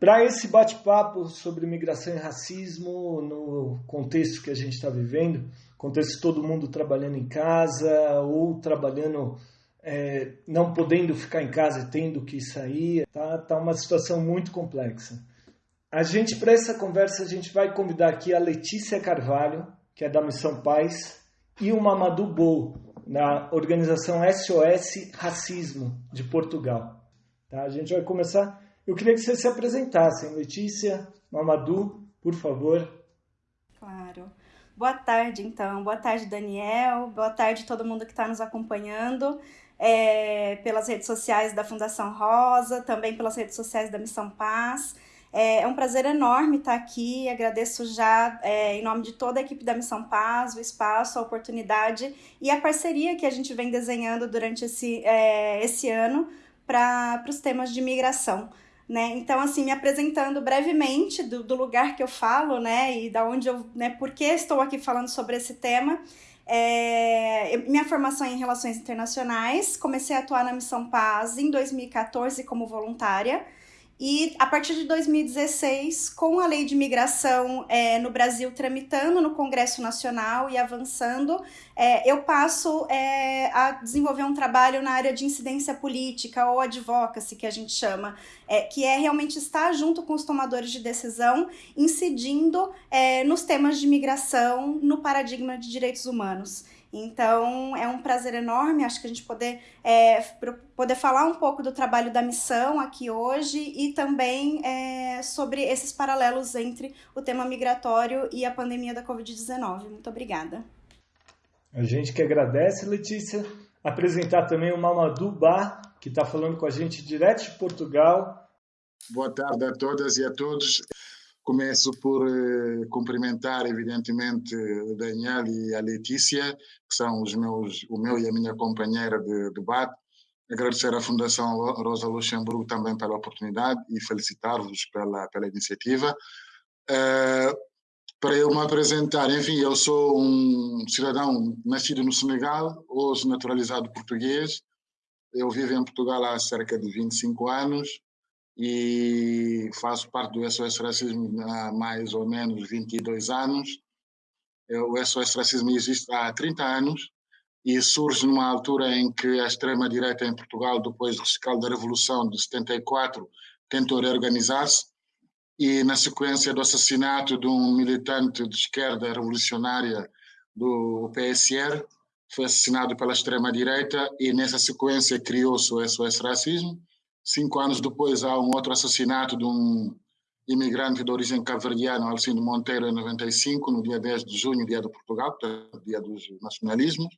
Para esse bate-papo sobre migração e racismo, no contexto que a gente está vivendo, contexto todo mundo trabalhando em casa ou trabalhando, é, não podendo ficar em casa e tendo que sair, tá, tá uma situação muito complexa. A gente, para essa conversa, a gente vai convidar aqui a Letícia Carvalho, que é da Missão Paz, e o Mamadou Bou, na organização SOS Racismo de Portugal. Tá? A gente vai começar eu queria que vocês se apresentassem. Letícia, Mamadou, por favor. Claro. Boa tarde, então. Boa tarde, Daniel. Boa tarde todo mundo que está nos acompanhando é, pelas redes sociais da Fundação Rosa, também pelas redes sociais da Missão Paz. É, é um prazer enorme estar aqui. Agradeço já, é, em nome de toda a equipe da Missão Paz, o espaço, a oportunidade e a parceria que a gente vem desenhando durante esse, é, esse ano para os temas de migração. Né? Então, assim, me apresentando brevemente do, do, lugar que eu falo, né, e da onde eu, né, por que estou aqui falando sobre esse tema. É, minha formação é em Relações Internacionais, comecei a atuar na Missão Paz em 2014 como voluntária. E a partir de 2016, com a lei de imigração é, no Brasil tramitando no Congresso Nacional e avançando, é, eu passo é, a desenvolver um trabalho na área de incidência política ou advocacy, que a gente chama, é, que é realmente estar junto com os tomadores de decisão, incidindo é, nos temas de imigração, no paradigma de direitos humanos. Então, é um prazer enorme, acho que a gente poder, é, poder falar um pouco do trabalho da missão aqui hoje e também é, sobre esses paralelos entre o tema migratório e a pandemia da Covid-19. Muito obrigada. A gente que agradece, Letícia. Apresentar também o Mamadou Bar, que está falando com a gente direto de Portugal. Boa tarde a todas e a todos. Começo por eh, cumprimentar, evidentemente, o Daniel e a Letícia, que são os meus, o meu e a minha companheira de debate. Agradecer à Fundação Rosa Luxemburgo também pela oportunidade e felicitar-vos pela, pela iniciativa. Uh, para eu me apresentar, enfim, eu sou um cidadão nascido no Senegal, hoje naturalizado português. Eu vivo em Portugal há cerca de 25 anos e faço parte do SOS Racismo há mais ou menos 22 anos. O SOS Racismo existe há 30 anos e surge numa altura em que a extrema-direita em Portugal, depois do rescaldo da Revolução de 74, tentou reorganizar-se e na sequência do assassinato de um militante de esquerda revolucionária do PSR, foi assassinado pela extrema-direita e nessa sequência criou-se o SOS Racismo Cinco anos depois, há um outro assassinato de um imigrante de origem cabo-verdiana, Alcindo Monteiro, em 95, no dia 10 de junho, dia de Portugal, dia dos nacionalismos.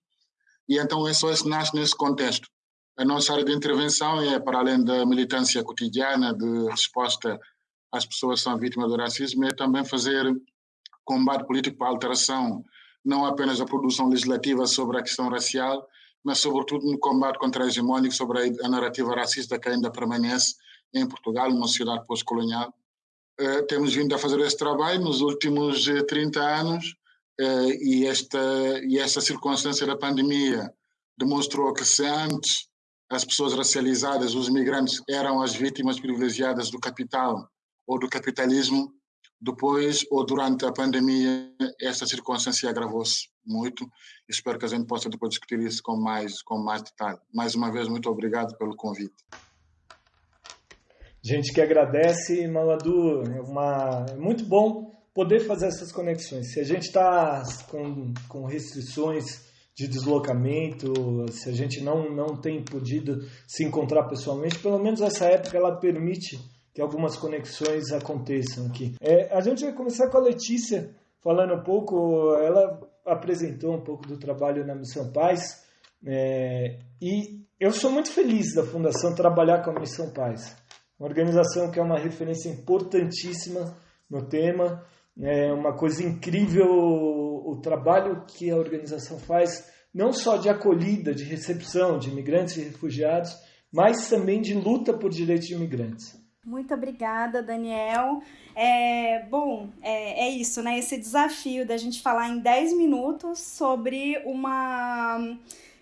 E então o SOS nasce nesse contexto. A nossa área de intervenção é, para além da militância cotidiana de resposta às pessoas que são vítimas do racismo, é também fazer combate político para a alteração, não apenas da produção legislativa sobre a questão racial, mas sobretudo no combate contra a hegemônica sobre a narrativa racista que ainda permanece em Portugal, uma sociedade pós-colonial. Uh, temos vindo a fazer esse trabalho nos últimos 30 eh, anos uh, e, esta, e esta circunstância da pandemia demonstrou que se antes as pessoas racializadas, os migrantes, eram as vítimas privilegiadas do capital ou do capitalismo, depois ou durante a pandemia, esta circunstância agravou-se muito. Espero que a gente possa depois discutir isso com mais, com mais detalhe. Mais uma vez, muito obrigado pelo convite. Gente que agradece, Maladu, é, uma, é muito bom poder fazer essas conexões. Se a gente está com, com restrições de deslocamento, se a gente não, não tem podido se encontrar pessoalmente, pelo menos essa época ela permite que algumas conexões aconteçam aqui. É, a gente vai começar com a Letícia, falando um pouco, ela apresentou um pouco do trabalho na Missão Paz, é, e eu sou muito feliz da Fundação trabalhar com a Missão Paz, uma organização que é uma referência importantíssima no tema, é uma coisa incrível o, trabalho que a organização faz, não só de acolhida, de recepção de imigrantes e refugiados, mas também de luta por direitos de imigrantes. Muito obrigada, Daniel. É, bom, é, é, isso, né? Esse desafio da gente falar em 10 minutos sobre uma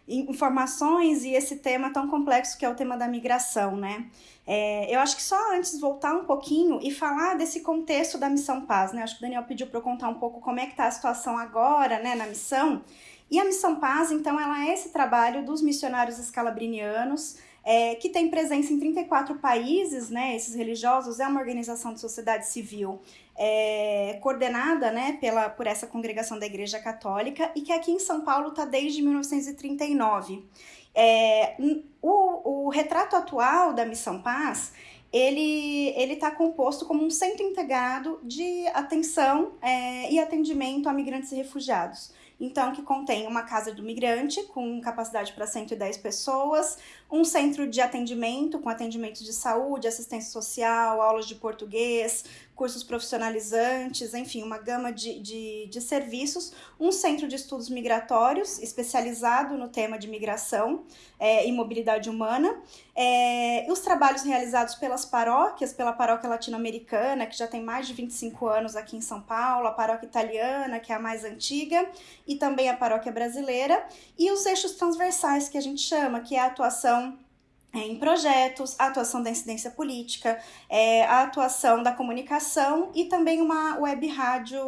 informações e esse tema tão complexo que é o tema da migração, né? É, eu acho que só antes voltar um pouquinho e falar desse contexto da Missão Paz, né? Acho que o Daniel pediu para eu contar um pouco como é que está a situação agora, né, na missão. E a Missão Paz, então, ela é esse trabalho dos missionários escalabrinianos, é, que tem presença em 34 países, né? Esses religiosos é uma organização de sociedade civil é, coordenada, né, pela, por essa congregação da Igreja Católica e que aqui em São Paulo está desde 1939. É, o, o retrato atual da Missão Paz ele está composto como um centro integrado de atenção é, e atendimento a migrantes e refugiados. Então, que contém uma casa do migrante com capacidade para 110 pessoas, um centro de atendimento com atendimento de saúde, assistência social, aulas de português, cursos profissionalizantes, enfim, uma gama de, de, de serviços, um centro de estudos migratórios especializado no tema de migração é, e mobilidade humana, é, os trabalhos realizados pelas paróquias, pela paróquia latino-americana, que já tem mais de 25 anos aqui em São Paulo, a paróquia italiana, que é a mais antiga, e também a paróquia brasileira, e os eixos transversais que a gente chama, que é a atuação é, em projetos, a atuação da incidência política, é, a atuação da comunicação e também uma web rádio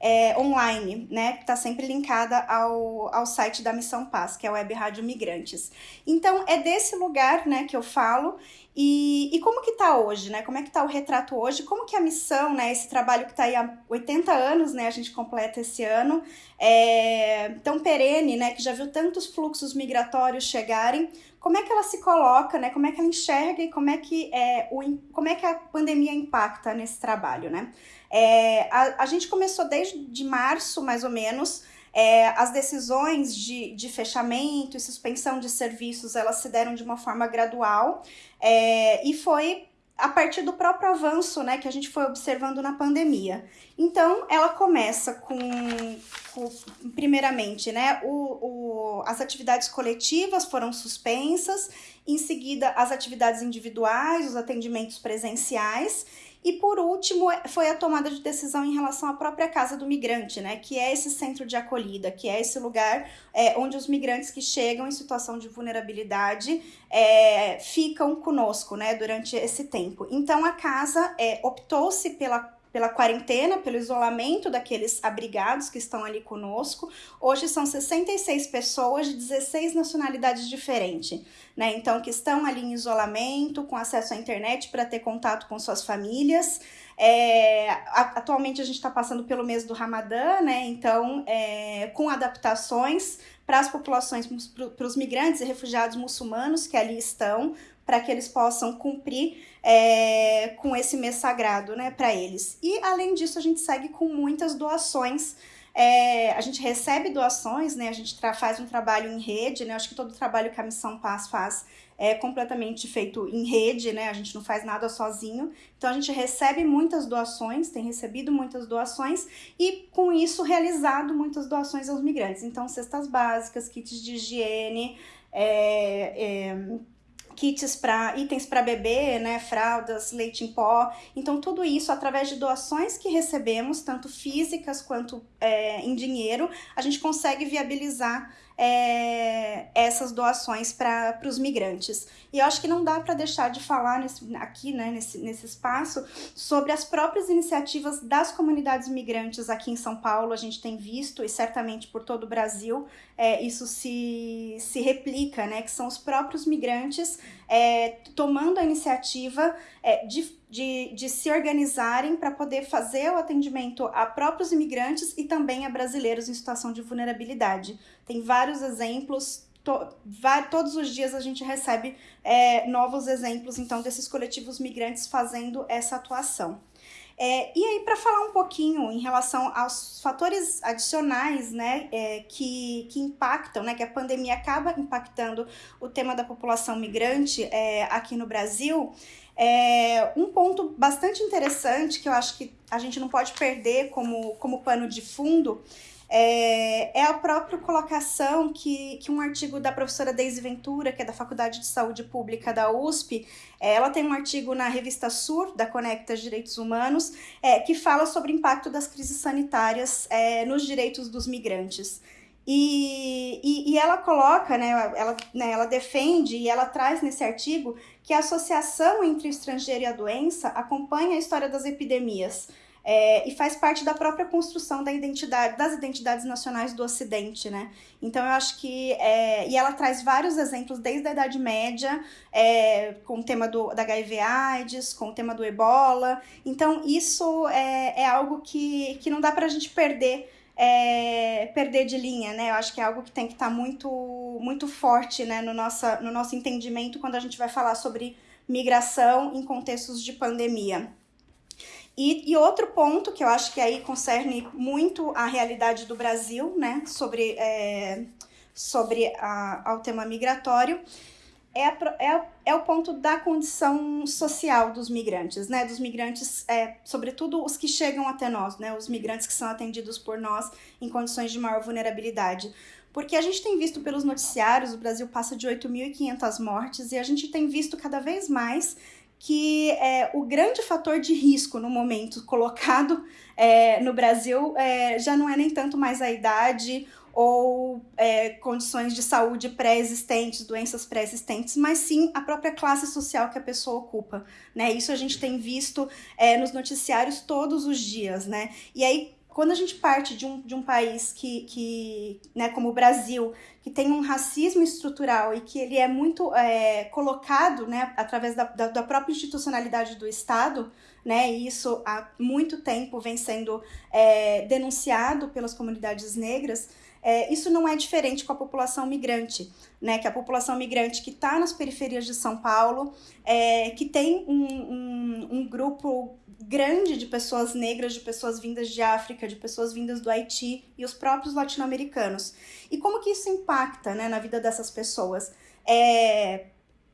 é, online, né, que está sempre linkada ao, ao site da Missão Paz, que é a Web Rádio Migrantes. Então, é desse lugar, né, que eu falo, e, e como que está hoje, né, como é que está o retrato hoje, como que a missão, né, esse trabalho que está aí há 80 anos, né, a gente completa esse ano, é, tão perene, né, que já viu tantos fluxos migratórios chegarem, como é que ela se coloca, né? Como é que ela enxerga e como é que, é, o, como é que a pandemia impacta nesse trabalho, né? É, a, a gente começou desde março, mais ou menos, é, as decisões de, de fechamento e suspensão de serviços, elas se deram de uma forma gradual é, e foi a partir do próprio avanço né, que a gente foi observando na pandemia. Então, ela começa com, com primeiramente, né, o, o, as atividades coletivas foram suspensas, em seguida, as atividades individuais, os atendimentos presenciais, e por último, é, foi a tomada de decisão em relação à própria casa do migrante, né? Que é esse centro de acolhida, que é esse lugar é, onde os migrantes que chegam em situação de vulnerabilidade é, ficam conosco, né? Durante esse tempo. Então a casa é, optou-se pela pela quarentena, pelo isolamento daqueles abrigados que estão ali conosco. Hoje são 66 pessoas de 16 nacionalidades diferentes, né? Então, que estão ali em isolamento, com acesso à internet para ter contato com suas famílias. É, atualmente a gente está passando pelo mês do Ramadã, né? Então, é, com adaptações para as populações, para os migrantes e refugiados muçulmanos que ali estão, para que eles possam cumprir é, com esse mês sagrado, né, para eles. E além disso, a gente segue com muitas doações. É, a gente recebe doações, né? A gente faz um trabalho em rede, né? Acho que todo o trabalho que a Missão Paz faz é completamente feito em rede, né? A gente não faz nada sozinho. Então a gente recebe muitas doações, tem recebido muitas doações e com isso realizado muitas doações aos migrantes. Então cestas básicas, kits de higiene, é, é kits para itens para bebê, né, fraldas, leite em pó. Então tudo isso através de doações que recebemos, tanto físicas quanto é, em dinheiro, a gente consegue viabilizar é, essas doações para os migrantes. E eu acho que não dá para deixar de falar nesse, aqui, né, nesse, nesse espaço, sobre as próprias iniciativas das comunidades migrantes aqui em São Paulo. A gente tem visto, e certamente por todo o Brasil, é, isso se, se replica, né, que são os próprios migrantes é, tomando a iniciativa é, de de, de se organizarem para poder fazer o atendimento a próprios imigrantes e também a brasileiros em situação de vulnerabilidade. Tem vários exemplos, to, todos os dias a gente recebe é, novos exemplos, então, desses coletivos migrantes fazendo essa atuação. É, e aí, para falar um pouquinho em relação aos fatores adicionais né, é, que, que impactam, né, que a pandemia acaba impactando o tema da população migrante é, aqui no Brasil, é, um ponto bastante interessante que eu acho que a gente não pode perder como, como pano de fundo é, é, a própria colocação que, que um artigo da professora Deise Ventura, que é da Faculdade de Saúde Pública da USP, é, ela tem um artigo na revista Sur, da Conecta Direitos Humanos, é, que fala sobre o impacto das crises sanitárias é, nos direitos dos migrantes. E, e, E ela coloca, né, ela, né, ela defende e ela traz nesse artigo que a associação entre o estrangeiro e a doença acompanha a história das epidemias é, e faz parte da própria construção da identidade, das identidades nacionais do Ocidente, né? Então eu acho que é, e ela traz vários exemplos desde a Idade Média, é, com o tema do, da HIV/AIDS, com o tema do Ebola. Então isso é, é algo que, que não dá para a gente perder. É, perder de linha, né? Eu acho que é algo que tem que estar tá muito, muito forte, né, no, nossa, no nosso entendimento quando a gente vai falar sobre migração em contextos de pandemia. E, e, outro ponto que eu acho que aí concerne muito a realidade do Brasil, né, sobre, é, sobre a, ao tema migratório, é, a, é, é, o ponto da condição social dos migrantes, né, dos migrantes, é, sobretudo os que chegam até nós, né, os migrantes que são atendidos por nós em condições de maior vulnerabilidade. Porque a gente tem visto pelos noticiários, o Brasil passa de 8.500 mortes e a gente tem visto cada vez mais que é, o grande fator de risco no momento colocado é, no Brasil é, já não é nem tanto mais a idade ou é, condições de saúde pré-existentes, doenças pré-existentes, mas sim a própria classe social que a pessoa ocupa, né? Isso a gente tem visto é, nos noticiários todos os dias, né? E aí, quando a gente parte de um, de um país que, que né, como o Brasil, que tem um racismo estrutural e que ele é muito é, colocado né, através da, da, da, própria institucionalidade do Estado, né, e isso há muito tempo vem sendo é, denunciado pelas comunidades negras, é, isso não é diferente com a população migrante, né? Que a população migrante que está nas periferias de São Paulo, é, que tem um, um, um grupo grande de pessoas negras, de pessoas vindas de África, de pessoas vindas do Haiti e os próprios latino-americanos. E como que isso impacta né, na vida dessas pessoas? É,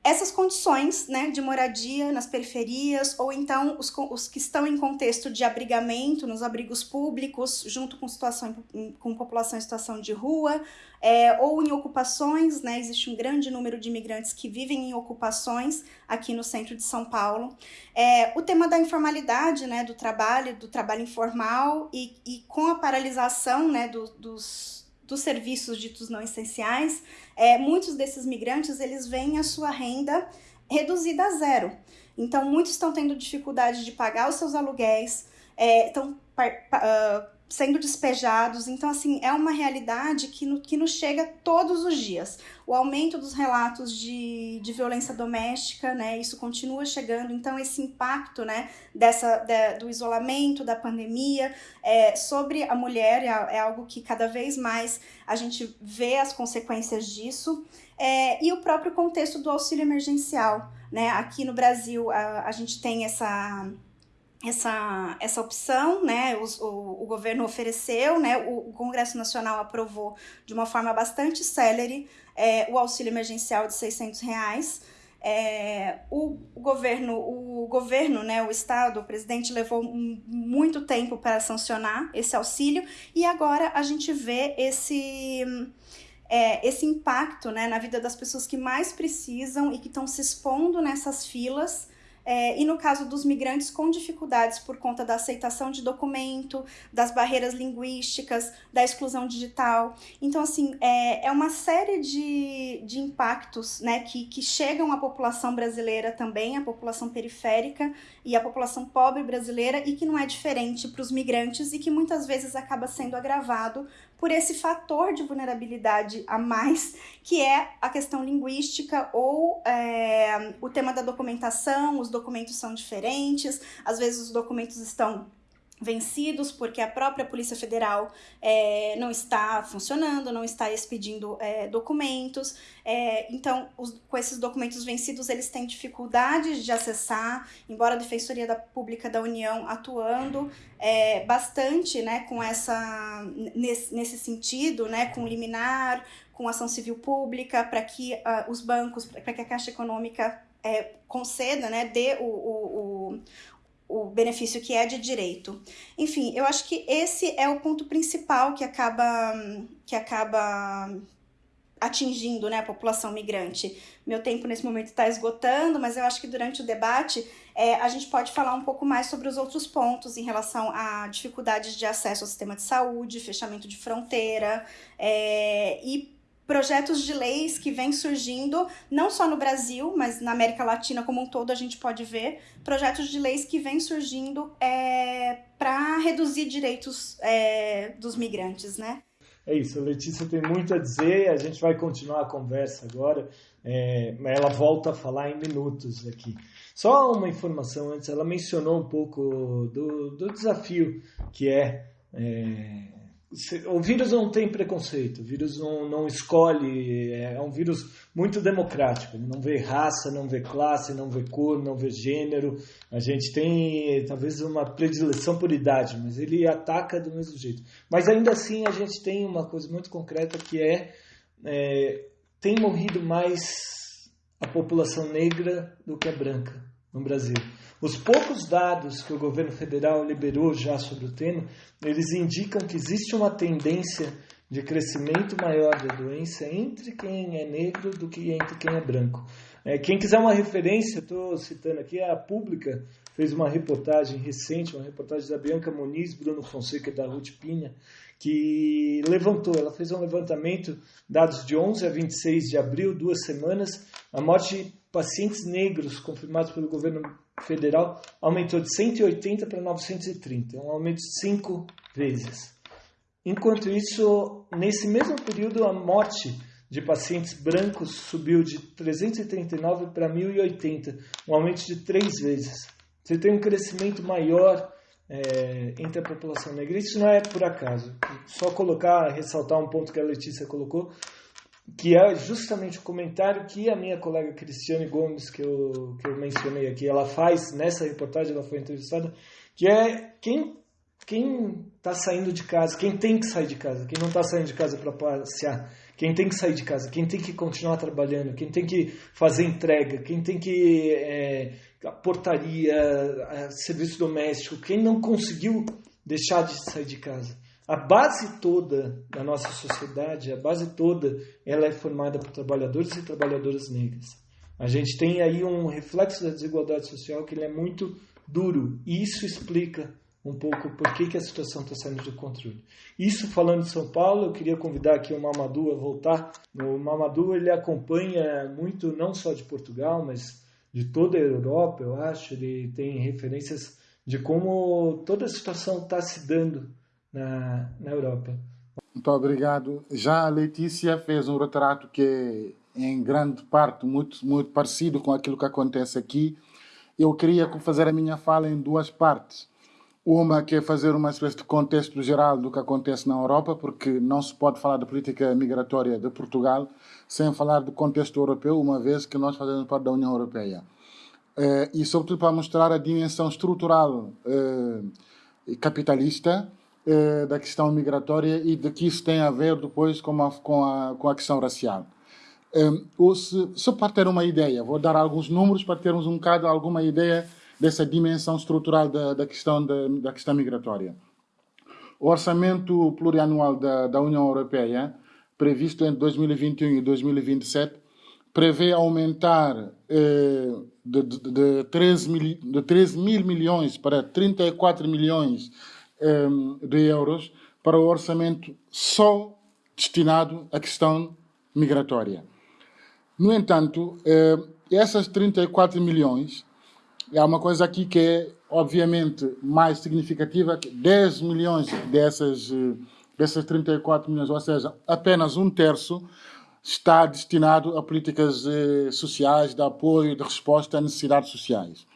essas condições né, de moradia nas periferias, ou então os, os que estão em contexto de abrigamento nos abrigos públicos, junto com, situação, com população em situação de rua, é, ou em ocupações, né, existe um grande número de imigrantes que vivem em ocupações aqui no centro de São Paulo. É, o tema da informalidade, né, do trabalho, do trabalho informal, e, e com a paralisação né, do, dos dos serviços ditos não essenciais, é, muitos desses migrantes eles veem a sua renda reduzida a zero. Então, muitos estão tendo dificuldade de pagar os seus aluguéis, é, estão uh, sendo despejados. Então, assim, é uma realidade que, no, que nos chega todos os dias. O aumento dos relatos de, de violência doméstica, né? Isso continua chegando. Então, esse impacto, né, dessa, de, do isolamento, da pandemia, é, sobre a mulher é, é, algo que cada vez mais a gente vê as consequências disso. É, e o próprio contexto do auxílio emergencial, né? Aqui no Brasil, a, a gente tem essa essa, essa opção, né, o, o, o governo ofereceu, né, o, o, Congresso Nacional aprovou de uma forma bastante célere é, o auxílio emergencial de 600 reais. É, o, governo, o governo, né, o Estado, o presidente levou muito tempo para sancionar esse auxílio e agora a gente vê esse, é, esse impacto né, na vida das pessoas que mais precisam e que estão se expondo nessas filas é, e no caso dos migrantes com dificuldades por conta da aceitação de documento, das barreiras linguísticas, da exclusão digital. Então, assim, é, é uma série de, de impactos né, que, que chegam à população brasileira também, à população periférica e à população pobre brasileira, e que não é diferente para os migrantes e que muitas vezes acaba sendo agravado por esse fator de vulnerabilidade a mais, que é a questão linguística ou é, o tema da documentação, os documentos são diferentes, às vezes os documentos estão vencidos porque a própria Polícia Federal é, não está funcionando, não está expedindo é, documentos. É, então, os, com esses documentos vencidos, eles têm dificuldade de acessar, embora a Defensoria da Pública da União atuando é, bastante né, com essa, nesse, nesse sentido, né, com liminar, com ação civil pública, para que uh, os bancos, para que a Caixa Econômica é, conceda, né, dê o, o, o benefício que é de direito. Enfim, eu acho que esse é o ponto principal que acaba que acaba atingindo né, a população migrante. Meu tempo nesse momento está esgotando, mas eu acho que durante o debate é, a gente pode falar um pouco mais sobre os outros pontos em relação a dificuldades de acesso ao sistema de saúde, fechamento de fronteira é, e projetos de leis que vêm surgindo, não só no Brasil, mas na América Latina como um todo, a gente pode ver projetos de leis que vêm surgindo é, para reduzir direitos é, dos migrantes, né? É isso, Letícia tem muito a dizer, a gente vai continuar a conversa agora, é, ela volta a falar em minutos aqui. Só uma informação antes, ela mencionou um pouco do, do desafio que é, é o vírus não tem preconceito, o vírus não, não escolhe, é, é um vírus muito democrático, ele não vê raça, não vê classe, não vê cor, não vê gênero. A gente tem talvez uma predileção por idade, mas ele ataca do mesmo jeito. Mas ainda assim a gente tem uma coisa muito concreta que é, é tem morrido mais a população negra do que a branca no Brasil. Os poucos dados que o governo federal liberou já sobre o tema, eles indicam que existe uma tendência de crescimento maior da doença entre quem é negro do que entre quem é branco. É, quem quiser uma referência, estou citando aqui, a Pública fez uma reportagem recente, uma reportagem da Bianca Moniz, Bruno Fonseca e da Ruth Pinha, que levantou, ela fez um levantamento, dados de 11 a 26 de abril, duas semanas, a morte de pacientes negros confirmados pelo governo federal aumentou de 180 para 930, um aumento de cinco vezes. Enquanto isso, nesse mesmo período, a morte de pacientes brancos subiu de 339 para 1080, um aumento de três vezes. Você tem um crescimento maior é, entre a população negra. Isso não é por acaso. Só colocar, ressaltar um ponto que a Letícia colocou, que é justamente o comentário que a minha colega Cristiane Gomes, que eu, que eu mencionei aqui, ela faz nessa reportagem, ela foi entrevistada, que é quem quem está saindo de casa, quem tem que sair de casa, quem não está saindo de casa para passear, quem tem que sair de casa, quem tem que continuar trabalhando, quem tem que fazer entrega, quem tem que é, portaria, serviço doméstico, quem não conseguiu deixar de sair de casa. A base toda da nossa sociedade, a base toda, ela é formada por trabalhadores e trabalhadoras negras. A gente tem aí um reflexo da desigualdade social que ele é muito duro. E isso explica um pouco por que, que a situação está saindo do controle. Isso falando de São Paulo, eu queria convidar aqui o Mamadou a voltar. O Mamadou ele acompanha muito não só de Portugal, mas de toda a Europa, eu acho. Ele tem referências de como toda a situação está se dando na, na Europa. Muito obrigado. Já a Letícia fez um retrato que é, em grande parte, muito, muito parecido com aquilo que acontece aqui. Eu queria fazer a minha fala em duas partes. Uma que é fazer uma espécie de contexto geral do que acontece na Europa, porque não se pode falar da política migratória de Portugal sem falar do contexto europeu, uma vez que nós fazemos parte da União Europeia. Eh, e, sobretudo, para mostrar a dimensão estrutural eh, capitalista eh, da questão migratória e de que isso tem a ver depois com a, com a, com a questão racial. Um, se, só para ter uma ideia, vou dar alguns números para termos um bocado alguma ideia dessa dimensão estrutural da, da, questão, da, da questão migratória. O orçamento plurianual da, da União Europeia, previsto entre 2021 e 2027, prevê aumentar eh, de, de, de, 13 mil, de 13 mil milhões para 34 milhões um, de euros para o orçamento só destinado à questão migratória. No entanto, uh, essas 34 milhões, há uma coisa aqui que é obviamente mais significativa, 10 milhões dessas, dessas 34 milhões, ou seja, apenas um terço, está destinado a políticas eh, sociais, de apoio, de resposta a necessidades sociais.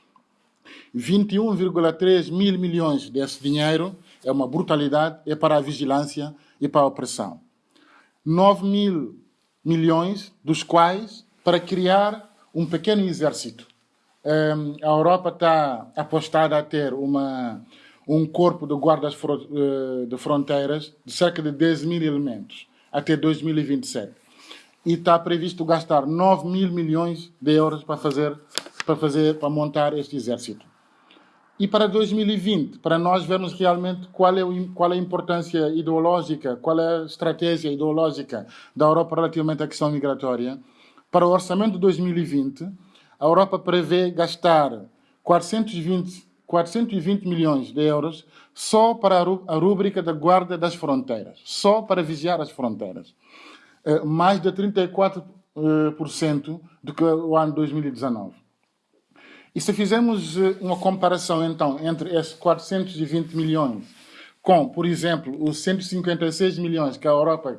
21,3 mil milhões desse dinheiro é uma brutalidade, é para a vigilância e para a opressão. 9 mil milhões, dos quais para criar um pequeno exército. Um, a Europa está apostada a ter uma, um corpo de guardas eh, de fronteiras de cerca de 10 mil elementos até 2027. E está previsto gastar 9 mil milhões de euros para fazer, para fazer, para montar este exército. E para 2020, para nós vermos realmente qual é, o, qual é a importância ideológica, qual é a estratégia ideológica da Europa relativamente à questão migratória, para o orçamento de 2020, a Europa prevê gastar 420, 420 milhões de euros só para a rúbrica da guarda das fronteiras, só para vigiar as fronteiras. uh, mais de 34% uh, do que o ano 2019. E se fizermos uma comparação, então, entre esses 420 milhões com, por exemplo, os 156 milhões que a Europa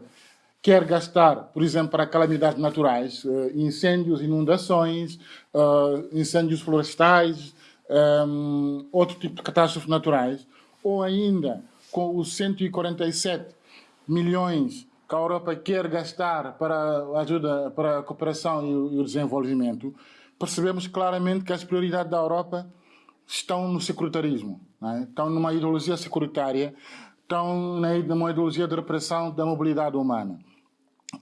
quer gastar, por exemplo, para calamidades naturais, incêndios, inundações, incêndios florestais, outro tipo de catástrofes naturais, ou ainda com os 147 milhões que a Europa quer gastar para ajuda, para a cooperação e o desenvolvimento, percebemos claramente que as prioridades da Europa estão no securitarismo, é? estão numa ideologia securitária, estão numa ideologia de repressão da mobilidade humana.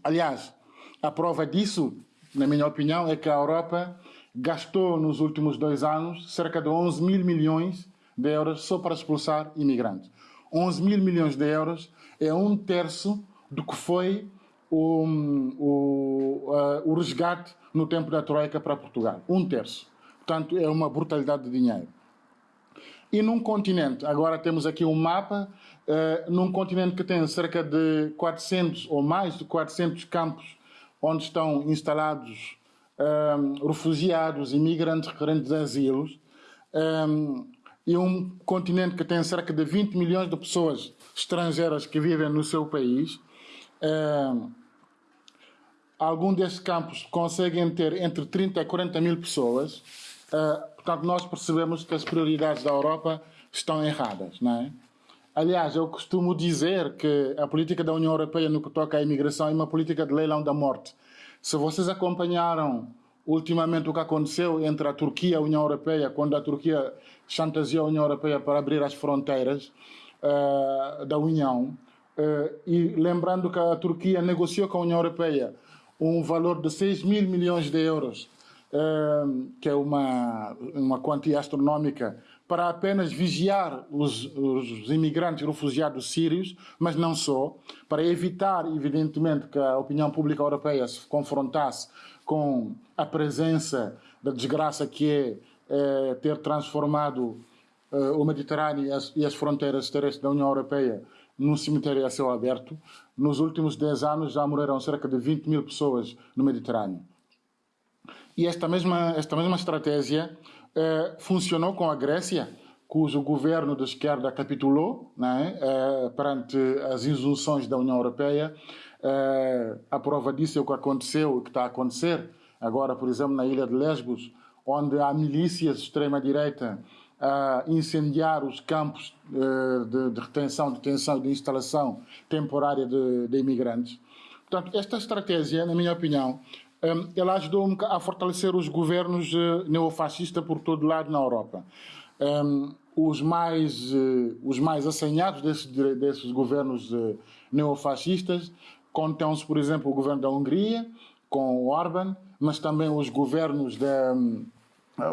Aliás, a prova disso, na minha opinião, é que a Europa gastou nos últimos dois anos cerca de 11 mil milhões de euros só para expulsar imigrantes. 11 mil milhões de euros é um terço do que foi o, o, uh, o resgate no tempo da Troika para Portugal. Um terço. Portanto, é uma brutalidade de dinheiro. E num continente, agora temos aqui um mapa, uh, num continente que tem cerca de 400 ou mais de 400 campos onde estão instalados um, refugiados, imigrantes requerentes de asilos, um, e um continente que tem cerca de 20 milhões de pessoas estrangeiras que vivem no seu país. Um, alguns destes campos conseguem ter entre 30 e 40 mil pessoas. Portanto, nós percebemos que as prioridades da Europa estão erradas, não é? Aliás, eu costumo dizer que a política da União Europeia no que toca à imigração é uma política de leilão da morte. Se vocês acompanharam ultimamente o que aconteceu entre a Turquia e a União Europeia, quando a Turquia chantageou a União Europeia para abrir as fronteiras uh, da União, e lembrando que a Turquia negociou com a União Europeia um valor de 6 mil milhões de euros, uh, que é uma, uma quantia astronómica, para apenas vigiar os, os imigrantes refugiados sírios, mas não só, para evitar, evidentemente, que a opinião pública europeia se confrontasse com a presença da desgraça que é, é ter transformado o Mediterrâneo e as, e as, fronteiras terrestres da União Europeia num cemitério a céu aberto. Nos últimos 10 anos já morreram cerca de 20 mil pessoas no Mediterrâneo. E esta mesma, esta mesma estratégia eh, funcionou com a Grécia, cujo governo de esquerda capitulou né, perante as injunções da União Europeia. Eh, a prova disso é o que aconteceu, o que está a acontecer agora, por exemplo, na ilha de Lesbos, onde há milícias de extrema-direita a incendiar os campos de, de, retenção, detenção de instalação temporária de, de imigrantes. Portanto, esta estratégia, na minha opinião, Hum, ela ajudou a fortalecer os governos eh, neofascistas por todo lado na Europa. Um, os mais eh, os mais assanhados desses, desses governos eh, neofascistas contêm-se, por exemplo, o governo da Hungria, com Orban, mas também os governos de, hum,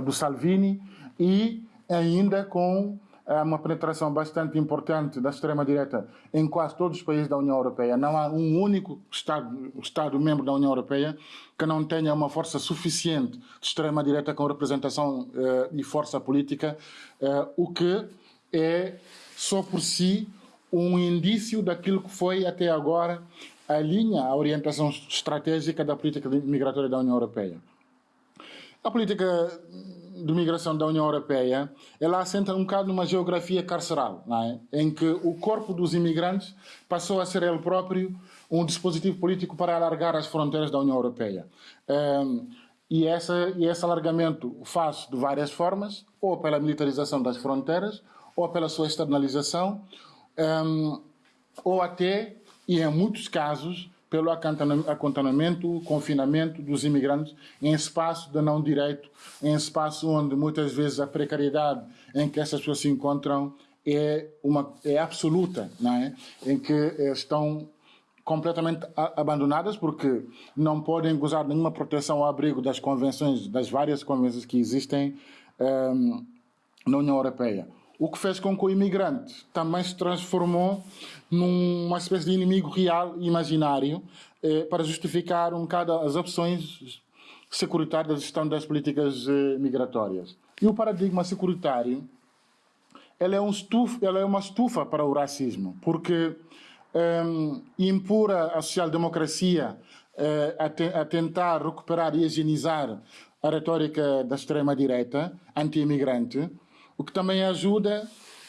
do Salvini e ainda com há uma penetração bastante importante da extrema-direita em quase todos os países da União Europeia. Não há um único Estado, Estado membro da União Europeia que não tenha uma força suficiente de extrema-direita com representação uh, e força política, uh, o que é só por si um indício daquilo que foi até agora a linha, a orientação estratégica da política migratória da União Europeia. A política de migração da União Europeia, ela assenta um bocado numa geografia carceral, é? em que o corpo dos imigrantes passou a ser ele próprio um dispositivo político para alargar as fronteiras da União Europeia. Um, e, essa, e esse alargamento faz de várias formas, ou pela militarização das fronteiras, ou pela sua externalização, um, ou até, e em muitos casos, pelo acantonamento, confinamento dos imigrantes em espaço de não direito, em espaço onde muitas vezes a precariedade em que essas pessoas se encontram é, uma, é absoluta, não é? em que eh, estão completamente abandonadas porque não podem gozar de nenhuma proteção ao abrigo das convenções, das várias convenções que existem um, ehm, na União Europeia. O que fez com que o imigrante também se transformou numa espécie de inimigo real e imaginário eh, para justificar um bocado as opções securitárias da gestão das políticas eh, migratórias. E o paradigma securitário ela é, um estufa, é uma estufa para o racismo, porque um, impor a social-democracia uh, a, te, a, tentar recuperar e higienizar a retórica da extrema-direita anti-imigrante, o que também ajuda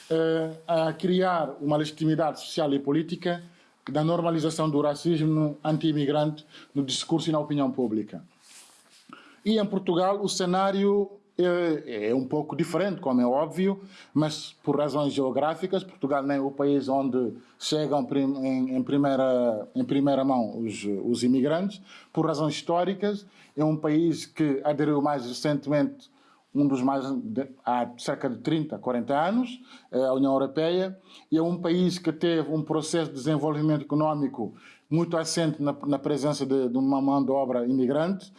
uh, a criar uma legitimidade social e política da normalização do racismo anti-imigrante no discurso e na opinião pública. E em Portugal o cenário é, é, um pouco diferente, como é óbvio, mas por razões geográficas, Portugal nem é o país onde chegam em, em, primeira, em primeira mão os, os imigrantes. Por razões históricas, é um país que aderiu mais recentemente, um dos mais há cerca de 30, 40 anos, é à União Europeia, e é um país que teve um processo de desenvolvimento econômico muito assente na, na presença de, de uma mão de obra imigrante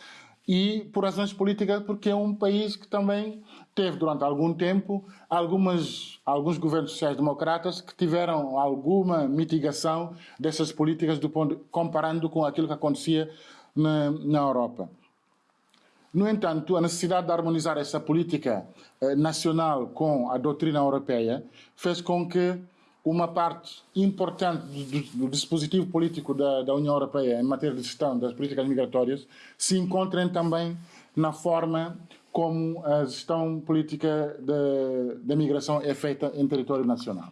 e por razões políticas, porque é um país que também teve durante algum tempo algumas, alguns governos sociais-democratas que tiveram alguma mitigação dessas políticas do ponto, comparando com aquilo que acontecia na, na Europa. No entanto, a necessidade de harmonizar essa política eh, nacional com a doutrina europeia fez com que uma parte importante do, dispositivo político da, da, União Europeia em matéria de gestão das políticas migratórias se encontrem também na forma como a gestão política da migração é feita em território nacional.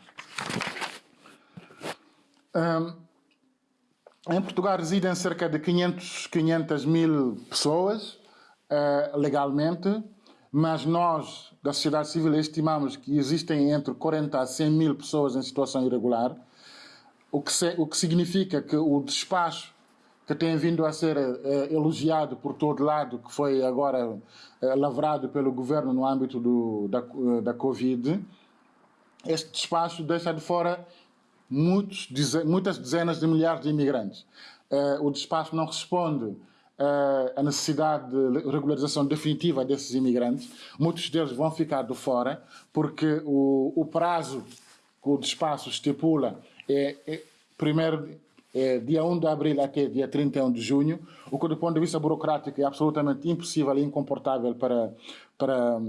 Um, em Portugal residem cerca de 500, 500 mil pessoas uh, legalmente, mas nós da sociedade civil estimamos que existem entre 40 a 100 mil pessoas em situação irregular, o que, se, o que significa que o despacho que tem vindo a ser eh, elogiado por todo lado, que foi agora eh, lavrado pelo governo no âmbito do, da, eh, da Covid, este despacho deixa de fora muitos, muitas dezenas de milhares de imigrantes. Eh, o despacho não responde a necessidade de regularização definitiva desses imigrantes. Muitos deles vão ficar de fora, porque o, o prazo que o despacho estipula é, é primeiro é, dia 1 de abril até dia 31 de junho, o que do ponto de vista burocrático é absolutamente impossível e incomportável para, para,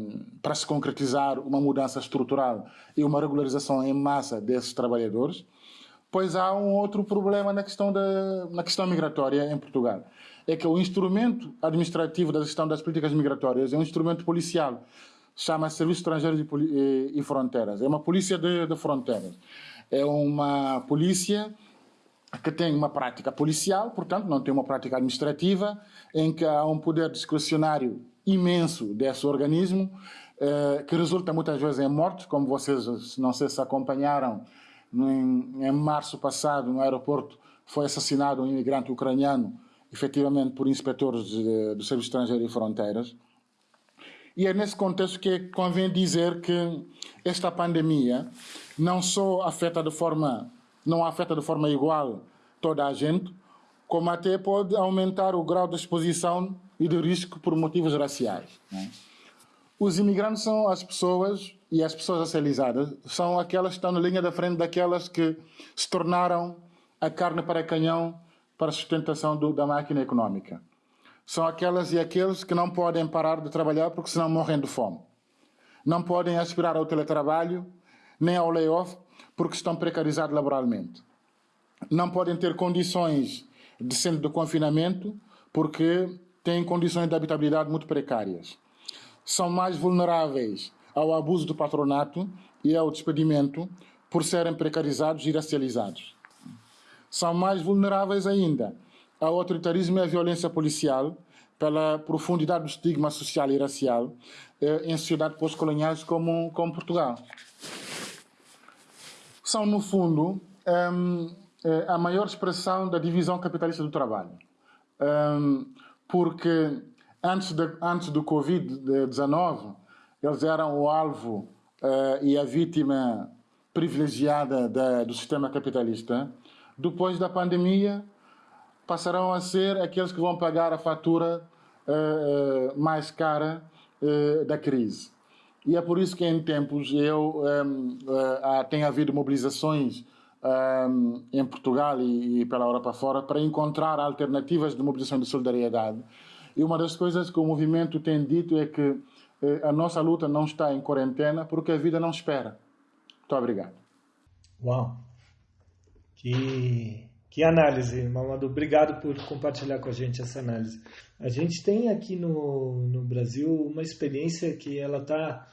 para se concretizar uma mudança estrutural e uma regularização em massa desses trabalhadores. Pois há um outro problema na questão, da, na questão migratória em Portugal é que o instrumento administrativo da gestão das políticas migratórias é um instrumento policial. Chama-se Serviço Estrangeiro e, e, Fronteiras. É uma polícia de, de fronteiras. É uma polícia que tem uma prática policial, portanto, não tem uma prática administrativa, em que há um poder discrecionário imenso desse organismo, eh, que resulta muitas vezes em mortes, como vocês, não sei se acompanharam, em, em março passado, no aeroporto, foi assassinado um imigrante ucraniano efetivamente por inspectores do Serviço Estrangeiro e Fronteiras. E é nesse contexto que convém dizer que esta pandemia não só afeta de forma, não afeta de forma igual toda a gente, como até pode aumentar o grau de exposição e de risco por motivos raciais. Né? Os imigrantes são as pessoas e as pessoas racializadas são aquelas que estão na linha da frente daquelas que se tornaram a carne para canhão para a sustentação do, da máquina econômica. São aquelas e aqueles que não podem parar de trabalhar porque senão morrem de fome. Não podem aspirar ao teletrabalho nem ao layoff porque estão precarizados laboralmente. Não podem ter condições de centro de confinamento porque têm condições de habitabilidade muito precárias. São mais vulneráveis ao abuso do patronato e ao despedimento por serem precarizados e racializados são mais vulneráveis ainda ao autoritarismo e à violência policial pela profundidade do estigma social e racial eh, em sociedades pós-coloniais como, como Portugal. São, no fundo, um, eh, a maior expressão da divisão capitalista do trabalho. Um, porque antes, de, antes do Covid-19, eles eram o alvo uh, e a vítima privilegiada da, do sistema capitalista depois da pandemia, passarão a ser aqueles que vão pagar a fatura uh, mais cara uh, da crise. E é por isso que em tempos eu um, uh, tem havido mobilizações um, em Portugal e, e, pela Europa fora para encontrar alternativas de mobilização de solidariedade. E uma das coisas que o movimento tem dito é que a nossa luta não está em quarentena porque a vida não espera. Muito obrigado. Uau! Que, que análise, Mamadu. Obrigado por compartilhar com a gente essa análise. A gente tem aqui no, no Brasil uma experiência que ela está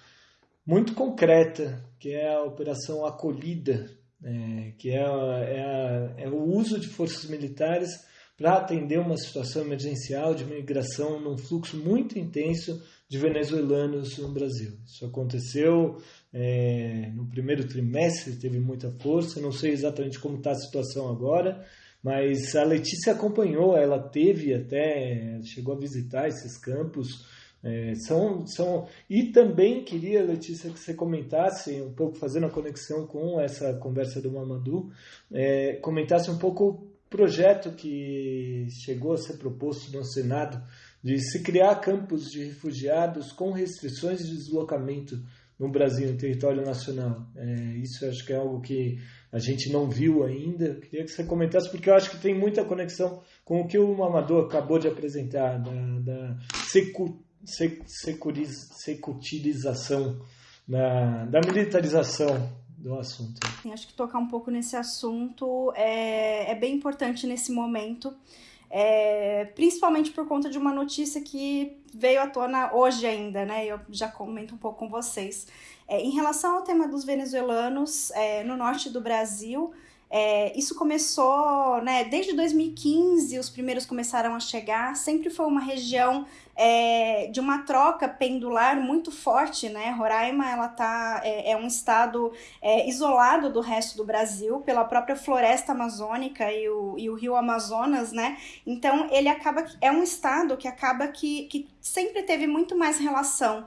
muito concreta, que é a Operação Acolhida, é, que é, é, é, o uso de forças militares para atender uma situação emergencial de migração num fluxo muito intenso de venezuelanos no Brasil. Isso aconteceu é, no primeiro trimestre, teve muita força, não sei exatamente como está a situação agora, mas a Letícia acompanhou, ela teve até, chegou a visitar esses campos, é, são, são e também queria Letícia que você comentasse um pouco fazendo a conexão com essa conversa do Mamadou, é, comentasse um pouco o projeto que chegou a ser proposto no Senado de se criar campos de refugiados com restrições de deslocamento no Brasil, em território nacional. É, isso acho que é algo que a gente não viu ainda. Queria que você comentasse, porque eu acho que tem muita conexão com o que o Mamadou acabou de apresentar, da, da secu securitização, da, da militarização do assunto. Acho que tocar um pouco nesse assunto é, é bem importante nesse momento, é, principalmente por conta de uma notícia que veio à tona hoje ainda, né? Eu já comento um pouco com vocês. É, em relação ao tema dos venezuelanos é, no norte do Brasil, é, isso começou, né, desde 2015, os primeiros começaram a chegar, sempre foi uma região é, de uma troca pendular muito forte, né? Roraima ela tá, é, é um estado é, isolado do resto do Brasil pela própria floresta amazônica e o, e o rio Amazonas, né? Então ele acaba é um estado que acaba que, que sempre teve muito mais relação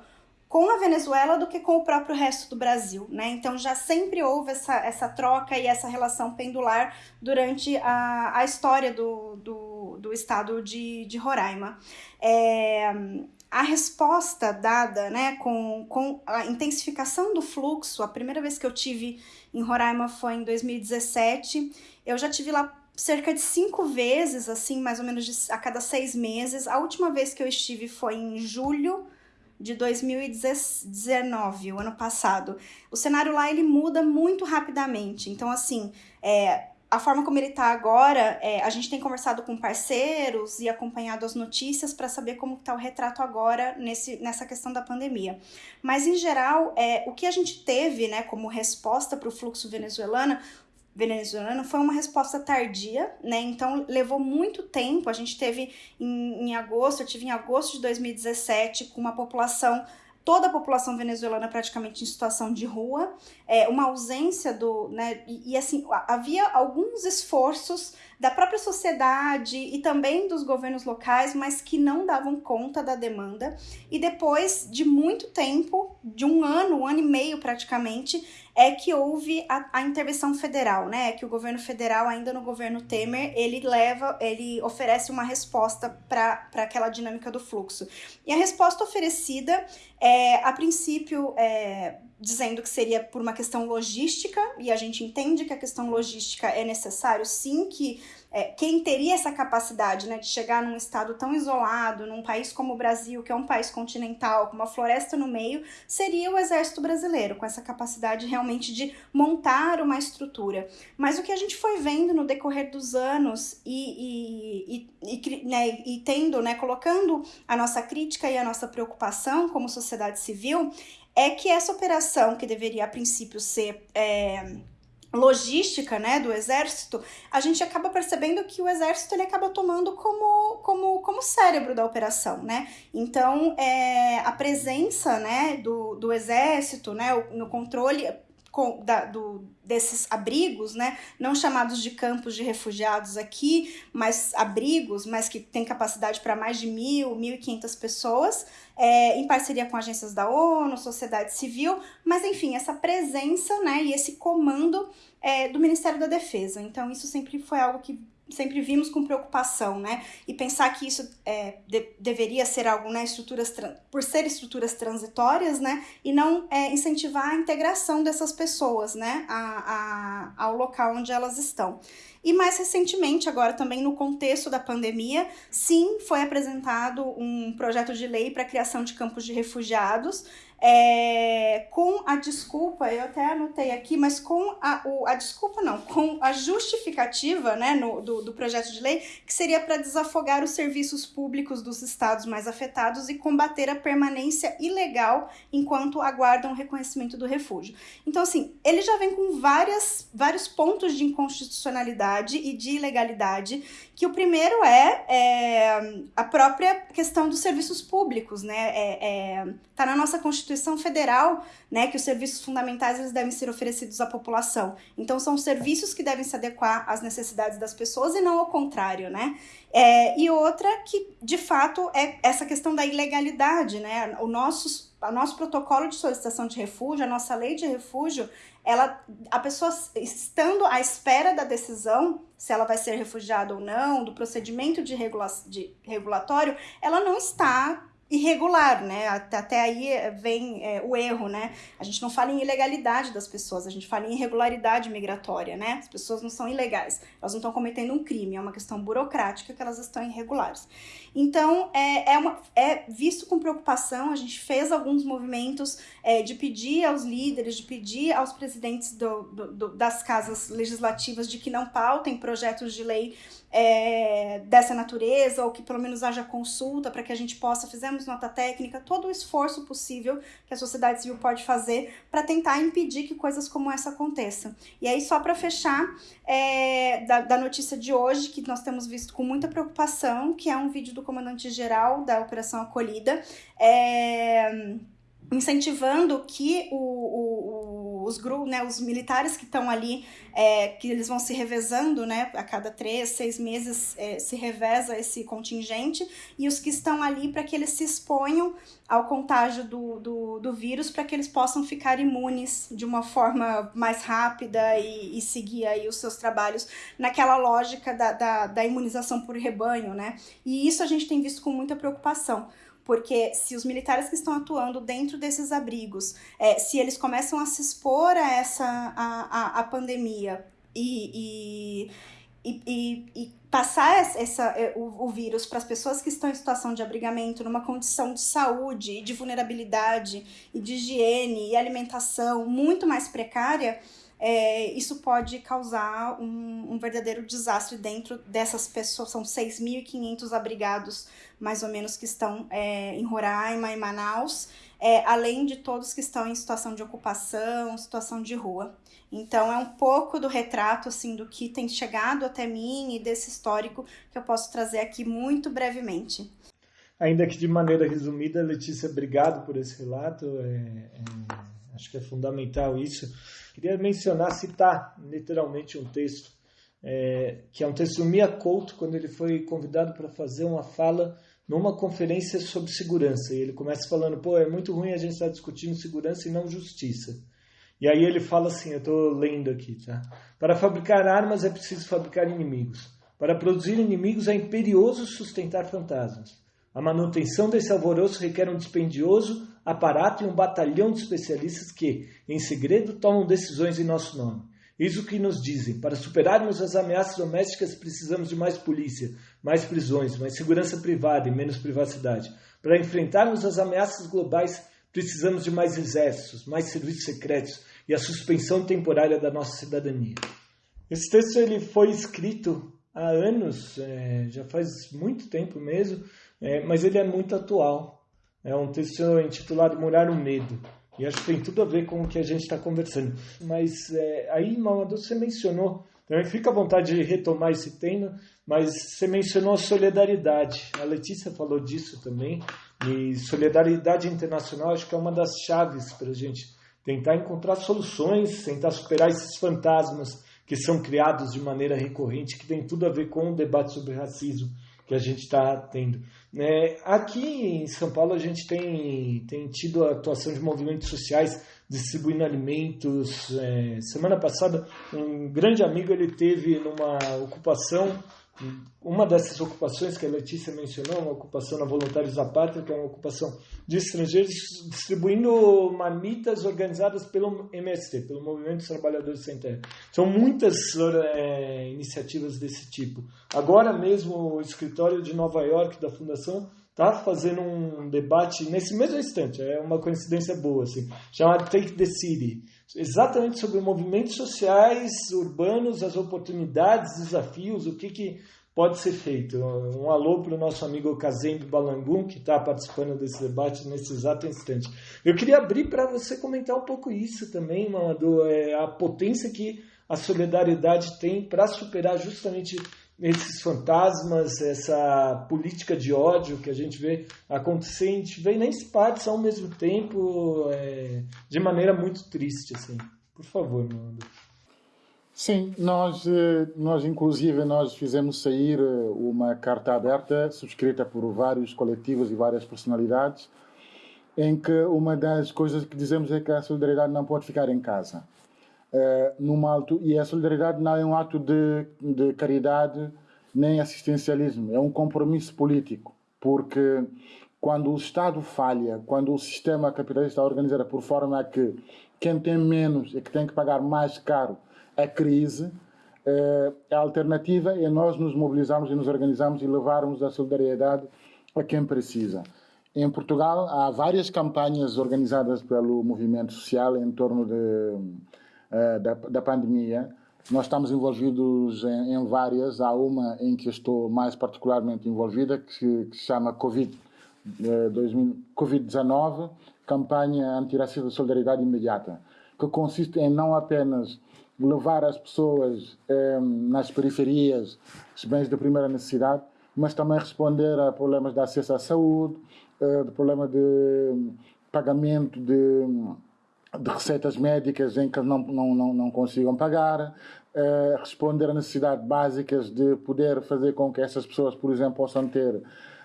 com a Venezuela do que com o próprio resto do Brasil, né? Então já sempre houve essa, essa troca e essa relação pendular durante a, a história do, do, do estado de, de Roraima. É, a resposta dada né, com, com a intensificação do fluxo, a primeira vez que eu tive em Roraima foi em 2017. Eu já tive lá cerca de cinco vezes, assim, mais ou menos de, a cada seis meses. A última vez que eu estive foi em julho de 2019, o ano passado. O cenário lá ele muda muito rapidamente. Então, assim, é, a forma como ele está agora, é, a gente tem conversado com parceiros e acompanhado as notícias para saber como está o retrato agora nesse, nessa questão da pandemia. Mas, em geral, é, o que a gente teve né, como resposta para o fluxo venezuelano venezuelano foi uma resposta tardia, né? Então levou muito tempo. A gente teve em, em agosto, eu tive em agosto de 2017 com uma população toda a população venezuelana praticamente em situação de rua, é, uma ausência do, né, e, e, assim, havia alguns esforços da própria sociedade e também dos governos locais, mas que não davam conta da demanda, e depois de muito tempo, de um ano, um ano e meio praticamente, é que houve a, a intervenção federal, né? É que o governo federal, ainda no governo Temer, ele leva, ele oferece uma resposta para aquela dinâmica do fluxo. E a resposta oferecida é, a princípio, é, dizendo que seria por uma questão logística, e a gente entende que a questão logística é necessário sim que é, quem teria essa capacidade né, de chegar num estado tão isolado, num país como o Brasil, que é um país continental, com uma floresta no meio, seria o exército brasileiro, com essa capacidade realmente de montar uma estrutura. Mas o que a gente foi vendo no decorrer dos anos e, e, e, e, né, e tendo, né, colocando a nossa crítica e a nossa preocupação como sociedade civil, é que essa operação, que deveria a princípio ser. É, logística né, do exército, a gente acaba percebendo que o exército ele acaba tomando como, como, como cérebro da operação, né? Então, é, a presença né, do, do exército né, no controle com, da, do, desses abrigos, né, não chamados de campos de refugiados aqui, mas abrigos, mas que tem capacidade para mais de mil, mil e quinhentas pessoas, é, em parceria com agências da ONU, sociedade civil, mas enfim, essa presença, né, e esse comando é, do Ministério da Defesa. Então, isso sempre foi algo que sempre vimos com preocupação, né? E pensar que isso é, de, deveria ser algo, né? Estruturas por ser estruturas transitórias, né? E não é, incentivar a integração dessas pessoas, né? A, a, ao local onde elas estão. E mais recentemente, agora também no contexto da pandemia, sim, foi apresentado um projeto de lei para a criação de campos de refugiados, é, com a desculpa, eu até anotei aqui, mas com a, o, a desculpa não, com a justificativa né, no, do, do projeto de lei, que seria para desafogar os serviços públicos dos estados mais afetados e combater a permanência ilegal enquanto aguardam o reconhecimento do refúgio. Então, assim, ele já vem com várias, vários pontos de inconstitucionalidade e de ilegalidade, que o primeiro é, é a própria questão dos serviços públicos, né? É, é, tá na nossa Constituição Constituição Federal, né, que os serviços fundamentais eles devem ser oferecidos à população. Então são serviços que devem se adequar às necessidades das pessoas e não ao contrário, né? É, e outra que, de fato, é essa questão da ilegalidade, né? O nosso, o nosso protocolo de solicitação de refúgio, a nossa lei de refúgio, ela, a pessoa estando à espera da decisão, se ela vai ser refugiada ou não, do procedimento de, regula de regulatório, ela não está irregular, né? Até, aí eh, vem é, o erro, né? A gente não fala em ilegalidade das pessoas, a gente fala em irregularidade migratória, né? As pessoas não são ilegais, elas não estão cometendo um crime, é uma questão burocrática que elas estão irregulares. Então, é, é, uma, é visto com preocupação, a gente fez alguns movimentos é, de pedir aos líderes, de pedir aos presidentes do, do, do, das casas legislativas de que não pautem projetos de lei é, dessa natureza, ou que pelo menos haja consulta para que a gente possa, fizemos nota técnica, todo o esforço possível que a sociedade civil pode fazer para tentar impedir que coisas como essa aconteçam. E aí, só para fechar, é, da, da notícia de hoje, que nós temos visto com muita preocupação, que é um vídeo do comandante-geral da Operação Acolhida, é, incentivando que o, o, os grupos, né, os militares que estão ali, é, que eles vão se revezando, né, a cada três, seis meses é, se reveza esse contingente, e os que estão ali para que eles se exponham ao contágio do, do, do vírus, para que eles possam ficar imunes de uma forma mais rápida e, e seguir aí os seus trabalhos naquela lógica da, da, da imunização por rebanho, né, e isso a gente tem visto com muita preocupação, porque se os militares que estão atuando dentro desses abrigos, é, se eles começam a se expor a essa a, a, a pandemia e, e, e, e, passar essa, é, o, o vírus para as pessoas que estão em situação de abrigamento, numa condição de saúde, de vulnerabilidade e de higiene e alimentação muito mais precária, é, isso pode causar um, um, verdadeiro desastre dentro dessas pessoas. São 6.500 abrigados, mais ou menos, que estão é, em Roraima e Manaus, é, além de todos que estão em situação de ocupação, situação de rua. Então, é um pouco do retrato assim do que tem chegado até mim e desse histórico que eu posso trazer aqui muito brevemente. Ainda que de maneira resumida, Letícia, obrigado por esse relato. É, é, acho que é fundamental isso Queria mencionar, citar literalmente um texto, é, que é um texto do Mia Couto, quando ele foi convidado para fazer uma fala numa conferência sobre segurança. E ele começa falando: pô, é muito ruim a gente estar discutindo segurança e não justiça. E aí ele fala assim: eu estou lendo aqui, tá? Para fabricar armas é preciso fabricar inimigos. Para produzir inimigos é imperioso sustentar fantasmas. A manutenção desse alvoroço requer um dispendioso aparato e um batalhão de especialistas que, em segredo, tomam decisões em nosso nome. Isso que nos dizem. Para superarmos as ameaças domésticas, precisamos de mais polícia, mais prisões, mais segurança privada e menos privacidade. Para enfrentarmos as ameaças globais, precisamos de mais exércitos, mais serviços secretos e a suspensão temporária da nossa cidadania. Esse texto ele foi escrito há anos, é, já faz muito tempo mesmo, é, mas ele é muito atual. É um texto intitulado Morar o Medo. E acho que tem tudo a ver com o que a gente está conversando. Mas é, aí, Mamadou, você mencionou, também fica à vontade de retomar esse tema, mas você mencionou a solidariedade. A Letícia falou disso também. E solidariedade internacional acho que é uma das chaves para a gente tentar encontrar soluções, tentar superar esses fantasmas que são criados de maneira recorrente, que tem tudo a ver com o debate sobre racismo que a gente está tendo. É, aqui em São Paulo a gente tem, tem tido a atuação de movimentos sociais distribuindo alimentos. É, semana passada um grande amigo ele teve numa ocupação uma dessas ocupações que a Letícia mencionou, uma ocupação na Voluntários da Pátria, que é uma ocupação de estrangeiros, distribuindo marmitas organizadas pelo MST, pelo Movimento dos Trabalhadores Sem Terra. São muitas é, iniciativas desse tipo. Agora mesmo o escritório de Nova York da Fundação está fazendo um debate nesse mesmo instante, é uma coincidência boa, assim, chamado Take the City, exatamente sobre movimentos sociais urbanos, as oportunidades, desafios, o que, que pode ser feito. Um alô para o nosso amigo Kazembe Balangum, que está participando desse debate nesse exato instante. Eu queria abrir para você comentar um pouco isso também, Mamadou, é, a potência que a solidariedade tem para superar justamente esses fantasmas, essa política de ódio que a gente vê acontecer, a gente vê nem partes ao mesmo tempo, é, de maneira muito triste, assim. Por favor, Nando. Sim, nós, eh, nós inclusive nós fizemos sair eh, uma carta aberta subscrita por vários coletivos e várias personalidades, em que uma das coisas que dizemos é que a solidariedade não pode ficar em casa uh, num alto e a solidariedade não é um ato de, de caridade nem assistencialismo, é um compromisso político, porque quando o Estado falha, quando o sistema capitalista é organizado por forma a que quem tem menos é que tem que pagar mais caro a crise, uh, a alternativa é nós nos mobilizarmos e nos organizarmos e levarmos a solidariedade a quem precisa. Em Portugal há várias campanhas organizadas pelo movimento social em torno de uh, da, da pandemia. Nós estamos envolvidos em, em, várias. Há uma em que estou mais particularmente envolvida, que, que se chama Covid, uh, Covid-19, Campanha Antirracista de Solidariedade Imediata, que consiste em não apenas levar as pessoas eh, nas periferias os bens de primeira necessidade, mas também responder a problemas de acesso à saúde, eh, de problema de pagamento de de receitas médicas em que não, não, não, não consigam pagar, uh, responder a necessidades básicas de poder fazer com que essas pessoas, por exemplo, possam ter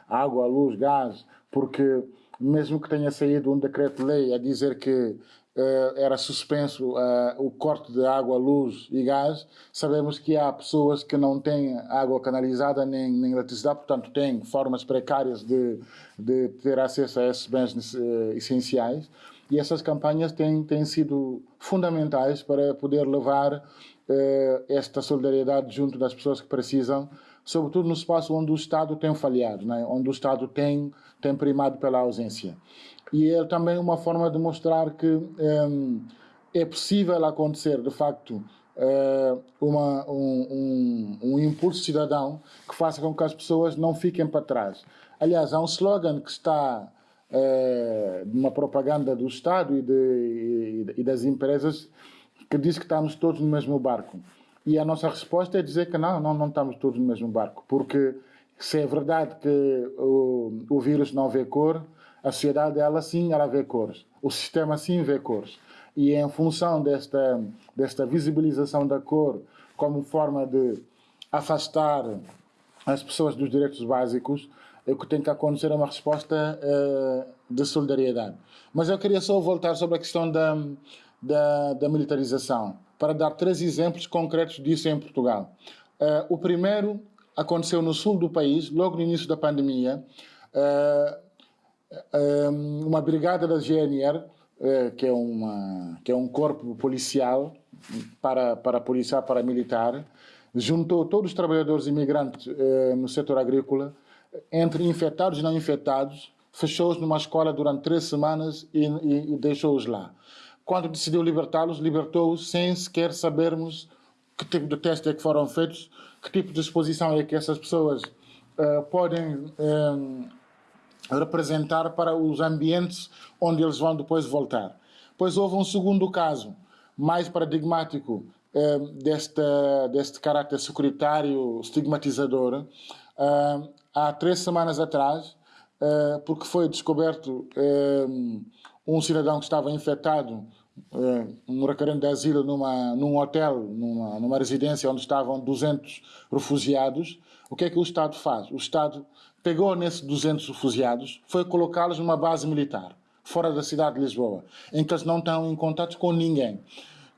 água, luz, gás, porque mesmo que tenha saído um decreto-lei a dizer que uh, era suspenso uh, o corte de água, luz e gás, sabemos que há pessoas que não têm água canalizada nem, nem eletricidade, portanto têm formas precárias de, de ter acesso a esses bens essenciais. E essas campanhas têm, têm sido fundamentais para poder levar eh, esta solidariedade junto das pessoas que precisam, sobretudo no espaço onde o Estado tem falhado, né? onde o Estado tem, tem primado pela ausência. E é também uma forma de mostrar que eh, é possível acontecer, de facto, eh, uma, um, um, um impulso cidadão que faça com que as pessoas não fiquem para trás. Aliás, há um slogan que está uma propaganda do Estado e, de, e, das empresas que diz que estamos todos no mesmo barco. E a nossa resposta é dizer que não, não, não estamos todos no mesmo barco, porque se é verdade que o, o vírus não vê cor, a sociedade ela sim ela vê cores, o sistema sim vê cores. E em função desta, desta visibilização da cor como forma de afastar as pessoas dos direitos básicos, o que tem que acontecer é uma resposta uh, de solidariedade. Mas eu queria só voltar sobre a questão da, da, da militarização, para dar três exemplos concretos disso em Portugal. Uh, o primeiro aconteceu no sul do país, logo no início da pandemia. Uh, uma brigada da GNR, que, é uma, que é um corpo policial para, para policial, para militar, juntou todos os trabalhadores imigrantes no setor agrícola entre infectados e não infectados, fechou-os numa escola durante três semanas e, e, e deixou-os lá. Quando decidiu libertá-los, libertou-os sem sequer sabermos que tipo de teste é que foram feitos, que tipo de exposição é que essas pessoas uh, podem uh, representar para os ambientes onde eles vão depois voltar. Pois houve um segundo caso, mais paradigmático uh, deste, deste caráter securitário estigmatizador, há três semanas atrás, uh, porque foi descoberto um, um cidadão que estava infectado, uh, um requerente de asilo, numa, num hotel, numa, numa residência onde estavam 200 refugiados. O que é que o Estado faz? O Estado pegou nesses 200 refugiados, foi colocá-los numa base militar, fora da cidade de Lisboa, em que eles não estão em contato com ninguém.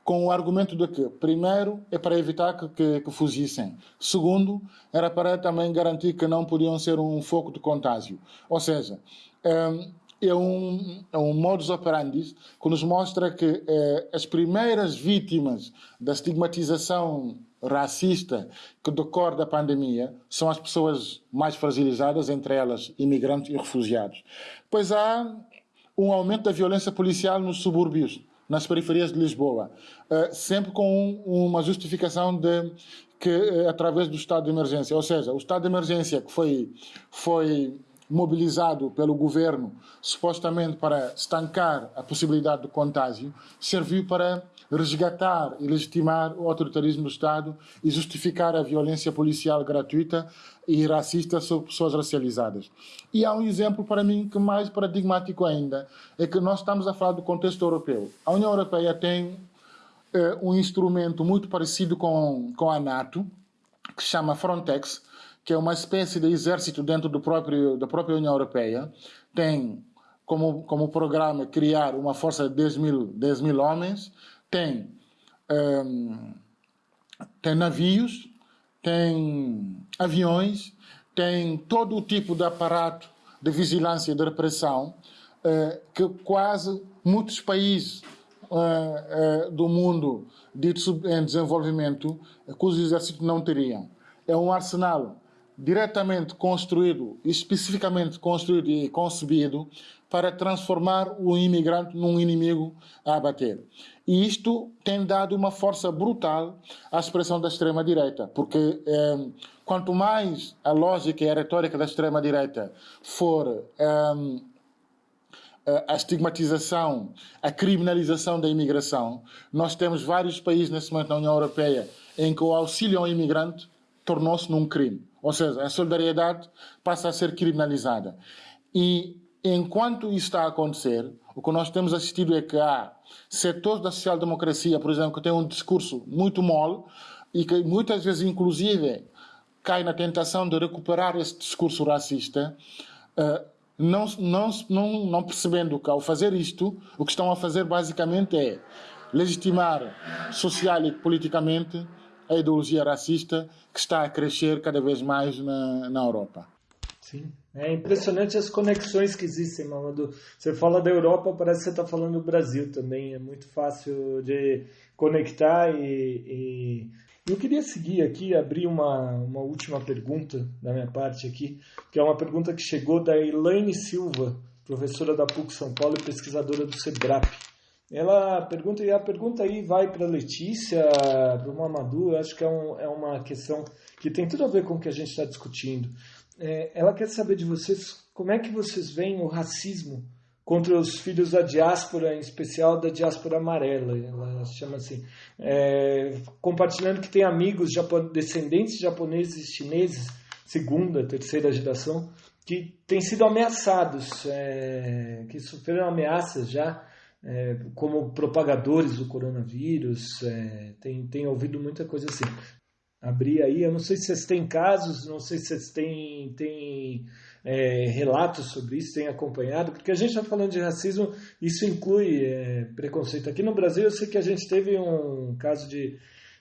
Com o argumento de que, primeiro, é para evitar que, que, que, fugissem. Segundo, era para também garantir que não podiam ser um foco de contágio. Ou seja, ehm, é um, é um modus operandi que nos mostra que eh, as primeiras vítimas da estigmatização racista que decorre da pandemia são as pessoas mais fragilizadas, entre elas imigrantes e refugiados. Pois há um aumento da violência policial nos subúrbios nas periferias de Lisboa, eh, sempre com uma justificação de que eh, através do estado de emergência, ou seja, o estado de emergência que foi foi mobilizado pelo governo supostamente para estancar a possibilidade de contágio, serviu para resgatar e legitimar o autoritarismo do Estado e justificar a violência policial gratuita e racista sobre pessoas racializadas. E há um exemplo para mim que mais paradigmático ainda, é que nós estamos a falar do contexto europeu. A União Europeia tem eh, um instrumento muito parecido com, com a NATO, que se chama Frontex, que é uma espécie de exército dentro do próprio, da própria União Europeia. Tem como, como programa criar uma força de 10 mil, 10 mil homens, tem, um, tem navios, tem aviões, tem todo o tipo de aparato de vigilância e de repressão uh, que quase muitos países uh, uh, do mundo dito em desenvolvimento cujos exércitos não teriam. É um arsenal diretamente construído, especificamente construído e concebido para transformar o imigrante num inimigo a abater. E isto tem dado uma força brutal à expressão da extrema-direita, porque eh, quanto mais a lógica e a retórica da extrema-direita for eh, a estigmatização, a criminalização da imigração, nós temos vários países nesse momento na União Europeia em que o auxílio ao imigrante tornou-se num crime. Ou seja, a solidariedade passa a ser criminalizada. E enquanto isso está a acontecer, o que nós temos assistido é que há setores da social-democracia, por exemplo, que têm um discurso muito mole e que muitas vezes, inclusive, cai na tentação de recuperar esse discurso racista, eh, não, não, não, não percebendo que, ao fazer isto, o que estão a fazer basicamente é legitimar social e politicamente a ideologia racista que está a crescer cada vez mais na, na Europa. Sim, é impressionante as conexões que existem, Mamadou. Você fala da Europa, parece que você está falando do Brasil também. É muito fácil de conectar e, e... Eu queria seguir aqui, abrir uma, uma última pergunta da minha parte aqui, que é uma pergunta que chegou da Elaine Silva, professora da PUC São Paulo e pesquisadora do SEBRAP. Ela pergunta, e a pergunta aí vai para a Letícia, para o Mamadou, acho que é, um, é uma questão que tem tudo a ver com o que a gente está discutindo. É, ela quer saber de vocês como é que vocês veem o racismo contra os filhos da diáspora, em especial da diáspora amarela, ela chama assim, é, compartilhando que tem amigos descendentes japoneses e chineses, segunda, terceira geração, que têm sido ameaçados, é, que sofreram ameaças já é, como propagadores do coronavírus, é, tem, tem ouvido muita coisa assim. Abrir aí, eu não sei se vocês têm casos, não sei se vocês têm, têm é, relatos sobre isso, têm acompanhado, porque a gente está falando de racismo, isso inclui é, preconceito. Aqui no Brasil, eu sei que a gente teve um caso de,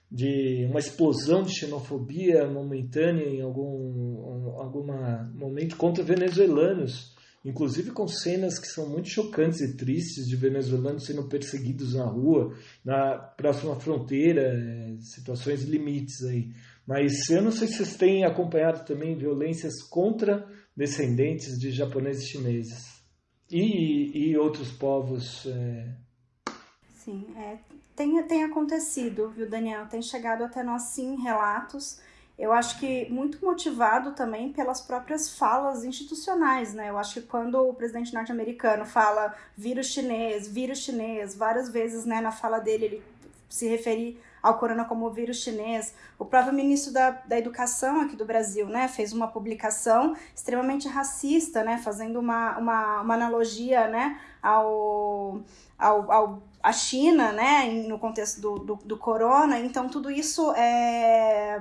de uma explosão de xenofobia momentânea em algum alguma momento contra venezuelanos inclusive com cenas que são muito chocantes e tristes de venezuelanos sendo perseguidos na rua, na próxima fronteira, é, situações limites aí. Mas eu não sei se vocês têm acompanhado também violências contra descendentes de japoneses e chineses e, e outros povos. É... Sim, é, tem, tem acontecido, viu, Daniel? Tem chegado até nós, sim, relatos eu acho que muito motivado também pelas próprias falas institucionais, né? Eu acho que quando o presidente norte-americano fala vírus chinês, vírus chinês, várias vezes, né, na fala dele ele se referir ao corona como vírus chinês. O próprio ministro da, da Educação aqui do Brasil, né, fez uma publicação extremamente racista, né, fazendo uma, uma, uma analogia, né, ao, ao, ao a China, né, no contexto do, do, do corona. Então, tudo isso é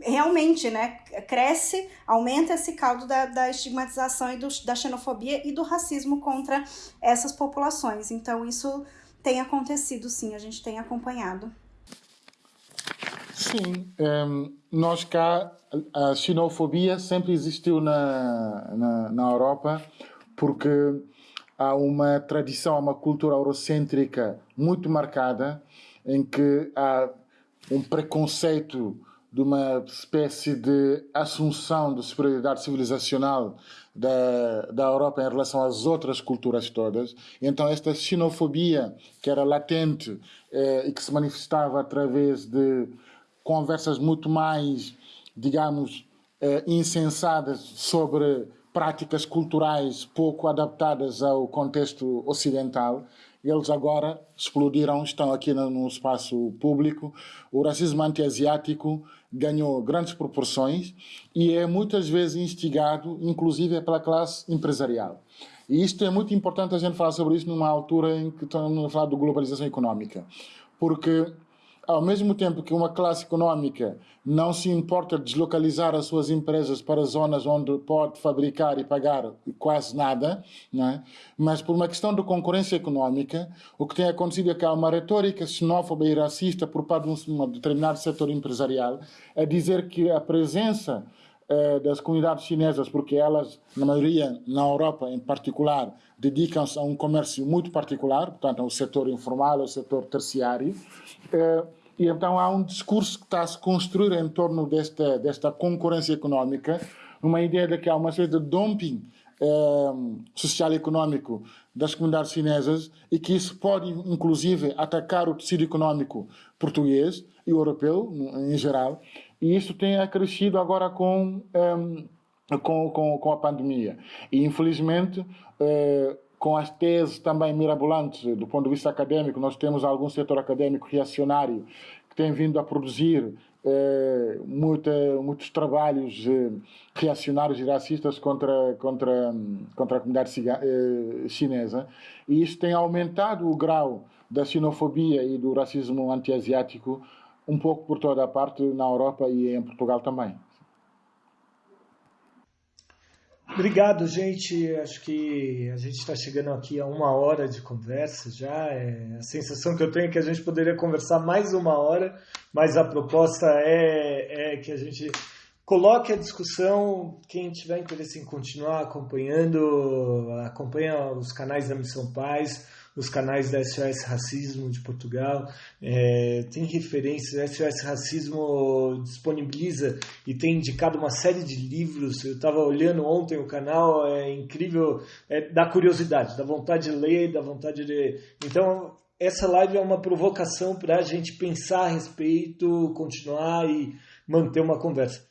realmente né, cresce, aumenta esse caldo da, da estigmatização e do, da xenofobia e do racismo contra essas populações. Então, isso tem acontecido, sim, a gente tem acompanhado. Sim, um, ehm, nós cá, a xenofobia sempre existiu na, na, na Europa, porque há uma tradição, uma cultura eurocêntrica muito marcada, em que há um preconceito de uma espécie de assunção de superioridade civilizacional da, da Europa em relação às outras culturas todas. Então, esta xenofobia, que era latente eh, e que se manifestava através de conversas muito mais, digamos, eh, insensadas sobre práticas culturais pouco adaptadas ao contexto ocidental, eles agora explodiram, estão aqui no, espaço público. O racismo anti-asiático ganhou grandes proporções e é muitas vezes instigado, inclusive, pela classe empresarial. E isto é muito importante a gente falar sobre isso numa altura em que estamos a falar de globalização económica, porque ao mesmo tempo que uma classe económica não se importa de deslocalizar as suas empresas para zonas onde pode fabricar e pagar quase nada, é? mas por uma questão de concorrência económica, o que tem acontecido é que há uma retórica xenófoba e racista por parte de um determinado setor empresarial a dizer que a presença eh, das comunidades chinesas, porque elas, na maioria, na Europa em particular, dedicam-se a um comércio muito particular, portanto, ao setor informal, ao setor terciário, eh, e então há um discurso que está a se construir em torno desta, desta concorrência económica, uma ideia de que há uma série de dumping eh, social e económico das comunidades chinesas e que isso pode, inclusive, atacar o tecido económico português e europeu, em geral, e isso tem acrescido agora com, eh, com, com, com, a pandemia. E, infelizmente, uh, com as teses também mirabolantes do ponto de vista acadêmico, nós temos algum setor acadêmico reacionário que tem vindo a produzir eh, muita, muitos trabalhos eh, reacionários e racistas contra, contra, contra a comunidade eh, chinesa. E isso tem aumentado o grau da xenofobia e do racismo anti-asiático um pouco por toda a parte na Europa e em Portugal também. Obrigado, gente. Acho que a gente está chegando aqui a uma hora de conversa já. É, a sensação que eu tenho é que a gente poderia conversar mais uma hora, mas a proposta é, é que a gente coloque a discussão. Quem tiver interesse em continuar acompanhando, acompanha os canais da Missão Paz os canais da SOS Racismo de Portugal, é, tem referências, SOS Racismo disponibiliza e tem indicado uma série de livros, eu estava olhando ontem o canal, é incrível, é, dá curiosidade, dá vontade de ler, dá vontade de... Então, essa live é uma provocação para a gente pensar a respeito, continuar e manter uma conversa.